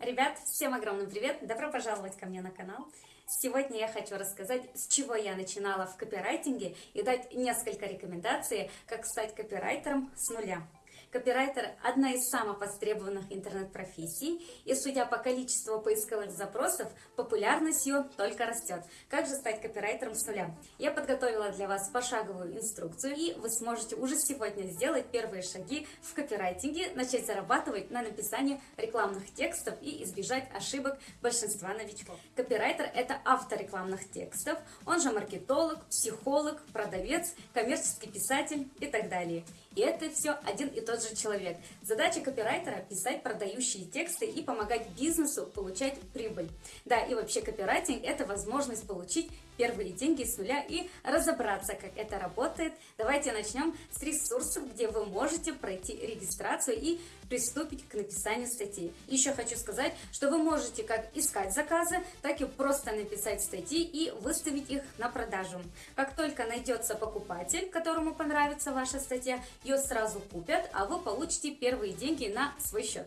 Ребят, всем огромный привет! Добро пожаловать ко мне на канал. Сегодня я хочу рассказать, с чего я начинала в копирайтинге и дать несколько рекомендаций, как стать копирайтером с нуля. Копирайтер – одна из самых востребованных интернет-профессий, и судя по количеству поисковых запросов, популярность ее только растет. Как же стать копирайтером с нуля? Я подготовила для вас пошаговую инструкцию, и вы сможете уже сегодня сделать первые шаги в копирайтинге, начать зарабатывать на написании рекламных текстов и избежать ошибок большинства новичков. Копирайтер – это автор рекламных текстов, он же маркетолог, психолог, продавец, коммерческий писатель и так далее. И это все один и тот же человек. Задача копирайтера – писать продающие тексты и помогать бизнесу получать прибыль. Да, и вообще копирайтинг – это возможность получить первые деньги с нуля и разобраться, как это работает. Давайте начнем с ресурсов, где вы можете пройти регистрацию и приступить к написанию статей. Еще хочу сказать, что вы можете как искать заказы, так и просто написать статьи и выставить их на продажу. Как только найдется покупатель, которому понравится ваша статья, ее сразу купят, а вы получите первые деньги на свой счет.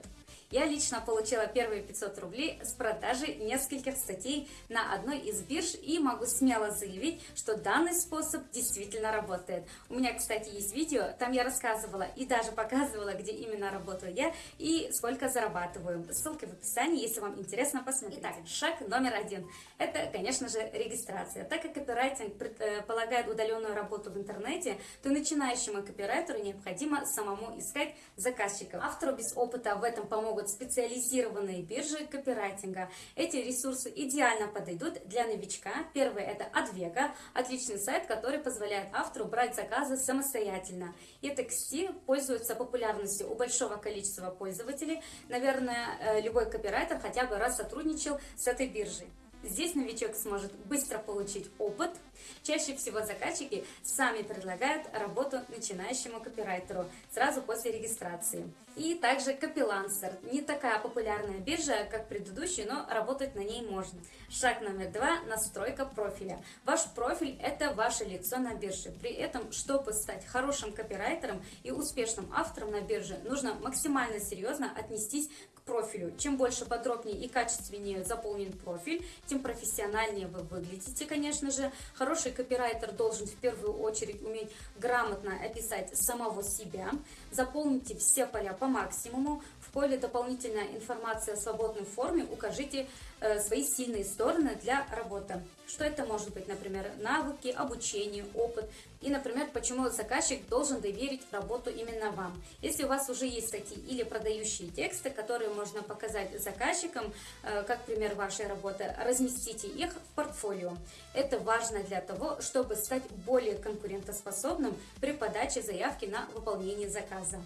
Я лично получила первые 500 рублей с продажи нескольких статей на одной из бирж и могу смело заявить, что данный способ действительно работает. У меня, кстати, есть видео, там я рассказывала и даже показывала, где именно работаю я и сколько зарабатываю. Ссылки в описании, если вам интересно посмотреть. Итак, шаг номер один. Это, конечно же, регистрация. Так как копирайтинг предполагает удаленную работу в интернете, то начинающему копирайтеру необходимо самому искать заказчиков. Автору без опыта в этом помогут вот специализированные биржи копирайтинга. Эти ресурсы идеально подойдут для новичка. Первый это Advega, отличный сайт, который позволяет автору брать заказы самостоятельно. И TXT пользуется популярностью у большого количества пользователей. Наверное, э, любой копирайтер хотя бы раз сотрудничал с этой биржей. Здесь новичок сможет быстро получить опыт. Чаще всего заказчики сами предлагают работу начинающему копирайтеру сразу после регистрации. И также Копилансер. Не такая популярная биржа, как предыдущая, но работать на ней можно. Шаг номер два – настройка профиля. Ваш профиль – это ваше лицо на бирже. При этом, чтобы стать хорошим копирайтером и успешным автором на бирже, нужно максимально серьезно отнестись к профилю. Чем больше подробнее и качественнее заполнен профиль, тем профессиональнее вы выглядите, конечно же. Хороший копирайтер должен в первую очередь уметь грамотно описать самого себя. Заполните все поля по максимуму. Поле дополнительная информация в свободной форме укажите э, свои сильные стороны для работы. Что это может быть? Например, навыки, обучение, опыт. И, например, почему заказчик должен доверить работу именно вам. Если у вас уже есть статьи или продающие тексты, которые можно показать заказчикам, э, как пример вашей работы, разместите их в портфолио. Это важно для того, чтобы стать более конкурентоспособным при подаче заявки на выполнение заказа.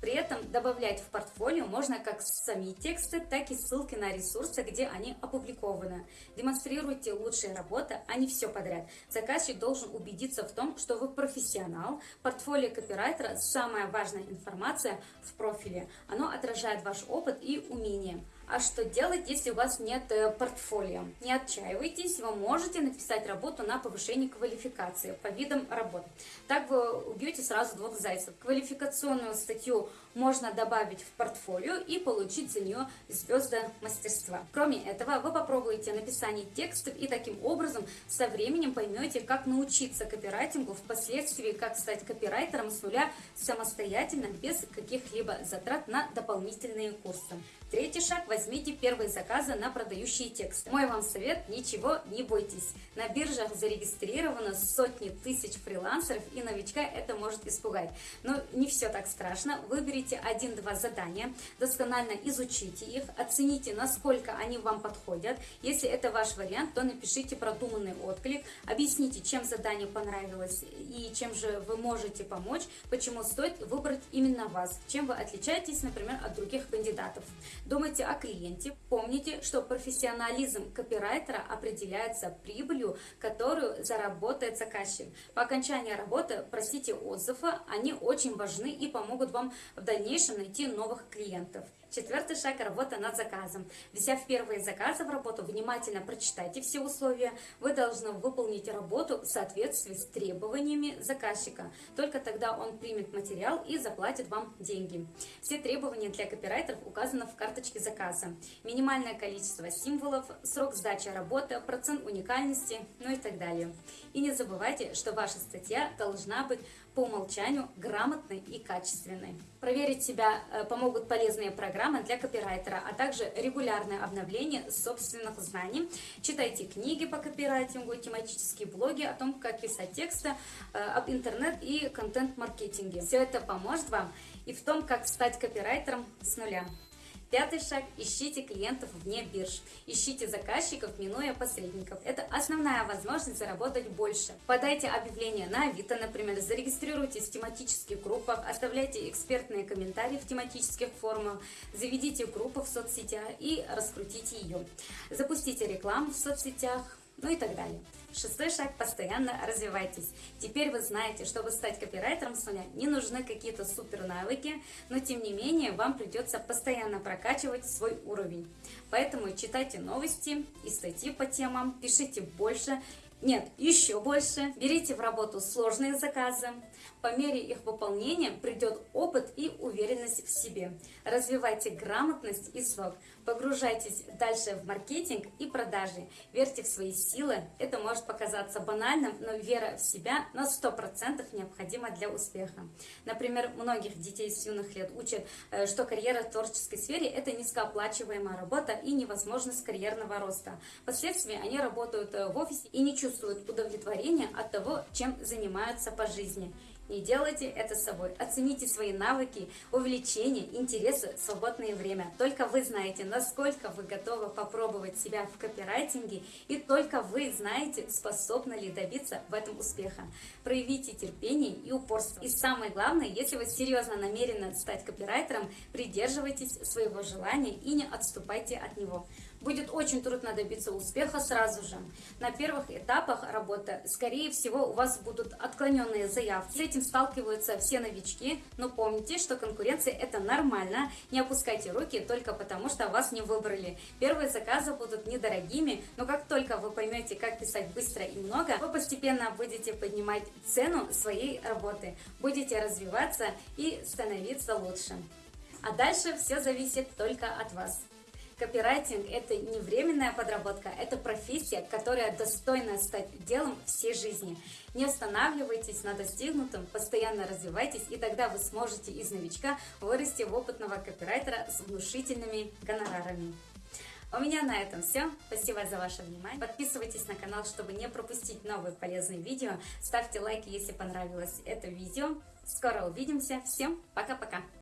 При этом добавлять в портфолио можно как сами тексты, так и ссылки на ресурсы, где они опубликованы. Демонстрируйте лучшие работы, а не все подряд. Заказчик должен убедиться в том, что вы профессионал. Портфолио копирайтера – самая важная информация в профиле. Оно отражает ваш опыт и умения. А что делать, если у вас нет э, портфолио? Не отчаивайтесь, вы можете написать работу на повышение квалификации по видам работ. Так вы убьете сразу двух зайцев. Квалификационную статью можно добавить в портфолио и получить за нее звезды мастерства. Кроме этого, вы попробуете написание текстов и таким образом со временем поймете, как научиться копирайтингу, впоследствии как стать копирайтером с нуля самостоятельно, без каких-либо затрат на дополнительные курсы. Третий шаг – возьмите первые заказы на продающие тексты. Мой вам совет – ничего не бойтесь. На биржах зарегистрировано сотни тысяч фрилансеров, и новичка это может испугать. Но не все так страшно. Выберите один-два задания, досконально изучите их, оцените, насколько они вам подходят. Если это ваш вариант, то напишите продуманный отклик, объясните, чем задание понравилось и чем же вы можете помочь, почему стоит выбрать именно вас, чем вы отличаетесь, например, от других кандидатов. Думайте о клиенте. Помните, что профессионализм копирайтера определяется прибылью, которую заработает заказчик. По окончании работы просите отзывы, они очень важны и помогут вам в дальнейшем найти новых клиентов. Четвертый шаг – работа над заказом. Взяв первые заказы в работу, внимательно прочитайте все условия. Вы должны выполнить работу в соответствии с требованиями заказчика. Только тогда он примет материал и заплатит вам деньги. Все требования для копирайтеров указаны в карточке заказа. Минимальное количество символов, срок сдачи работы, процент уникальности, ну и так далее. И не забывайте, что ваша статья должна быть по умолчанию грамотной и качественной. Проверить себя э, помогут полезные программы для копирайтера, а также регулярное обновление собственных знаний. Читайте книги по копирайтингу, тематические блоги о том, как писать тексты, э, об интернет и контент-маркетинге. Все это поможет вам и в том, как стать копирайтером с нуля. Пятый шаг – ищите клиентов вне бирж. Ищите заказчиков, минуя посредников. Это основная возможность заработать больше. Подайте объявление на Авито, например, зарегистрируйтесь в тематических группах, оставляйте экспертные комментарии в тематических форумах, заведите группу в соцсетях и раскрутите ее. Запустите рекламу в соцсетях, ну и так далее. Шестой шаг – постоянно развивайтесь. Теперь вы знаете, чтобы стать копирайтером с нуля, не нужны какие-то супер навыки, но тем не менее вам придется постоянно прокачивать свой уровень. Поэтому читайте новости и статьи по темам, пишите больше, нет, еще больше. Берите в работу сложные заказы. По мере их выполнения придет опыт и уверенность в себе. Развивайте грамотность и срок. Погружайтесь дальше в маркетинг и продажи. Верьте в свои силы. Это может показаться банальным, но вера в себя на 100% необходима для успеха. Например, многих детей с юных лет учат, э, что карьера в творческой сфере – это низкооплачиваемая работа и невозможность карьерного роста. Впоследствии они работают э, в офисе и не чувствуют удовлетворение от того, чем занимаются по жизни. Не делайте это с собой. Оцените свои навыки, увлечения, интересы, свободное время. Только вы знаете, насколько вы готовы попробовать себя в копирайтинге, и только вы знаете, способны ли добиться в этом успеха. Проявите терпение и упорство. И самое главное, если вы серьезно намерены стать копирайтером, придерживайтесь своего желания и не отступайте от него. Будет очень трудно добиться успеха сразу же. На первых этапах работы, скорее всего, у вас будут отклоненные заявки. С этим сталкиваются все новички, но помните, что конкуренция это нормально. Не опускайте руки только потому, что вас не выбрали. Первые заказы будут недорогими, но как только вы поймете, как писать быстро и много, вы постепенно будете поднимать цену своей работы, будете развиваться и становиться лучше. А дальше все зависит только от вас. Копирайтинг – это не временная подработка, это профессия, которая достойна стать делом всей жизни. Не останавливайтесь на достигнутом, постоянно развивайтесь, и тогда вы сможете из новичка вырасти в опытного копирайтера с внушительными гонорарами. У меня на этом все. Спасибо за ваше внимание. Подписывайтесь на канал, чтобы не пропустить новые полезные видео. Ставьте лайки, если понравилось это видео. Скоро увидимся. Всем пока-пока.